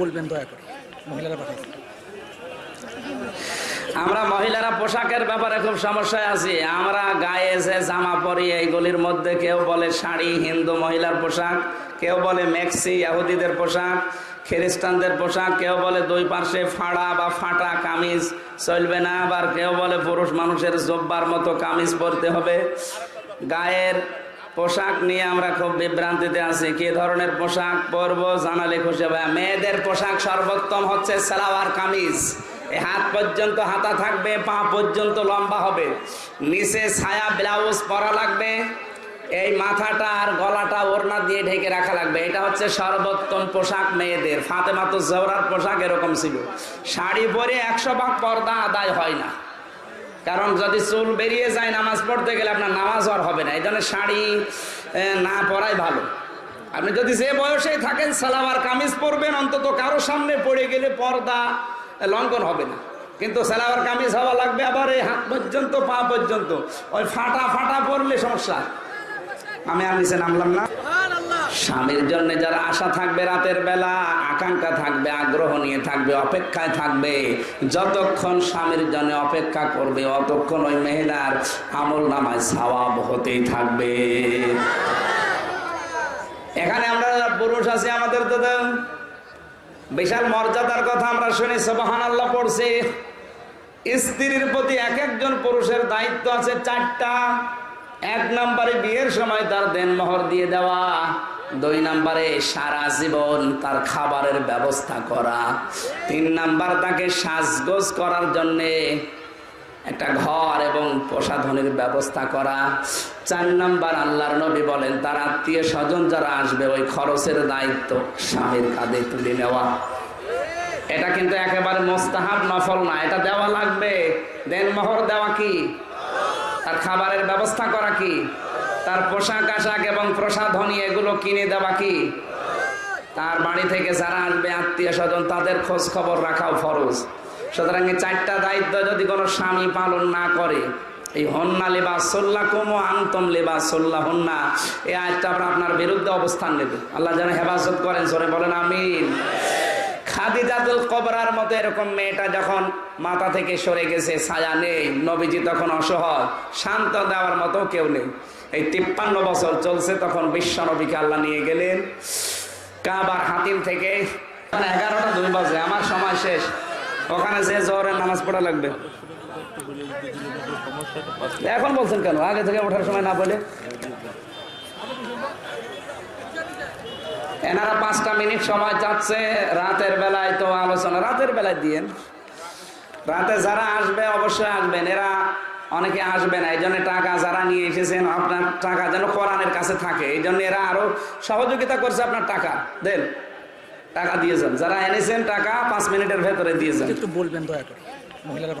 বলবেন দয়া করে, মহিলারা পাঠাইছে আমরা মহিলারা পোশাকের ব্যাপারে খুব সমস্যায় আছি। আমরা গায়ে যে জামা পরি এইগুলির মধ্যে কেউ বলে শাড়ি, হিন্দু মহিলার পোশাক, কেউ বলে মেক্সি, ইহুদিদের পোশাক, খ্রিস্টানদের পোশাক, কেউ বলে দুই পার্শ্বে ফাড়া বা ফাটা কামিজ, চলবে না। আবার কেউ বলে পুরুষ মানুষের জব্বার মতো কামিজ পরতে হবে। গায়ের পোশাক নিয়ে আমরা খুব বিভ্রান্তিতে আছি। কি ধরনের পোশাক পরবো জানালে খুশি হবে। মেয়েদের পোশাক সর্বোত্তম হচ্ছে সালোয়ার কামিজ। হাত পর্যন্ত হাতা থাকবে, পা পর্যন্ত লম্বা হবে। নিচে ছায়া, ব্লাউজ পরা লাগবে। এই মাথাটা আর গলাটা ওড়না দিয়ে ঢেকে রাখা লাগবে। এটা হচ্ছে সর্বোত্তম পোশাক মেয়েদের। ফাতেমা তো জহরার পোশাক এরকম ছিল। শাড়ি পরে একশো ভাগ পর্দা আদায় হয় না। কারণ যদি চুল বেরিয়ে যায় নামাজ পড়তে গেলে আপনার নামাজ আর হবে না। এই জন্য শাড়ি না পরাই ভালো। আপনি যদি যে বয়সেই থাকেন সালাবার কামিজ পরবেন, অন্তত কারও সামনে পড়ে গেলে পর্দা লঙ্ঘন হবে না। কিন্তু সালাবার কামিজ হওয়া লাগবে আবার এই হাত পর্যন্ত, পা পর্যন্ত। ওই ফাটা ফাটা পরলে সমস্যা। আমি আর নিচে নামলাম না। স্বামীর জন্য যারা আশা থাকবে রাতের বেলা, আকাঙ্ক্ষা থাকবে, আগ্রহ নিয়ে থাকবে, অপেক্ষায় থাকবে, যতক্ষণ স্বামীর জন্য অপেক্ষা করবে, অতক্ষণ ওই মহিলার আমল নামায় সওয়াব হতেই থাকবে। এখানে আমরা পুরুষ আছি, আমাদের তো বিশাল মর্যাদার কথা আমরা শুনি সবহান পড়ছি। স্ত্রীর প্রতি এক একজন পুরুষের দায়িত্ব আছে চারটা। এক নম্বরে বিয়ের সময় তার দেনমোহর দিয়ে দেওয়া। দুই নম্বরে সারা জীবন তার খাবারের ব্যবস্থা করা। তিন নাম্বার তাকে সাজগোজ করার জন্যে একটা ঘর এবং প্রসাধনের ব্যবস্থা করা। চার নাম্বার আল্লাহর নবী বলেন, তার আত্মীয় স্বজন যারা আসবে, ওই খরচের দায়িত্ব স্বামীর কাঁধে তুলে নেওয়া। এটা কিন্তু একেবারে মোস্তাহাব নফল না। এটা দেওয়া লাগবে। দেনমোহর দেওয়া কি? তার খাবারের ব্যবস্থা করা কি? তার পোশাক আশাক এবং প্রসাধনী এগুলো কিনে দেওয়া কি? তার বাড়ি থেকে যারা আসবে, আত্মীয় স্বজন, তাদের খোঁজ খবর রাখাও ফরজ। সুতরাং এই চারটা দায়িত্ব যদি কোনো স্বামী পালন না করে, এই হন্না লেবা সোল্লা কুমো আন্তম লেবা সোল্লা হন্না এই আয়টা আমরা আপনার বিরুদ্ধে অবস্থান নেবে। আল্লাহ যেন হেফাজত করেন সরে বলেন, আমিন। খাদিজাতুল কবরার মতো এরকম মেয়েটা যখন মাথা থেকে সরে গেছে, ছায়া নেই, নবীজি তখন অসহায়, শান্ত দেওয়ার মতো কেউ নেই। এই তিপ্পান্ন বছর চলছে, তখন বিশ্ব নবীকে আল্লাহ নিয়ে গেলেন। কাবার হাতিম থেকে এগারোটা দুই বাজে, আমার সময় শেষ। ওখানে যে জোহরের নামাজ পড়া লাগবে। এখন বলছেন কেন? আগে থেকে ওঠার সময় না বলে? এনারা পাঁচটা মিনিট সময় চাচ্ছে রাতের বেলায় তো আলোচনা। রাতের বেলায় দিয়েন। রাতে যারা আসবে, অবশ্যই আসবেন। এরা অনেকে আসবে না এই জন্য টাকা যারা নিয়ে এসেছেন, আপনার টাকা যেন কোরআনের কাছে থাকে এই জন্য এরা আরও সহযোগিতা করছে আপনার টাকা। দেন, টাকা দিয়েছেন যারা এনেছেন টাকা, পাঁচ মিনিটের ভেতরে দিয়েছেন একটু বলবেন দয়া করে, মহিলারা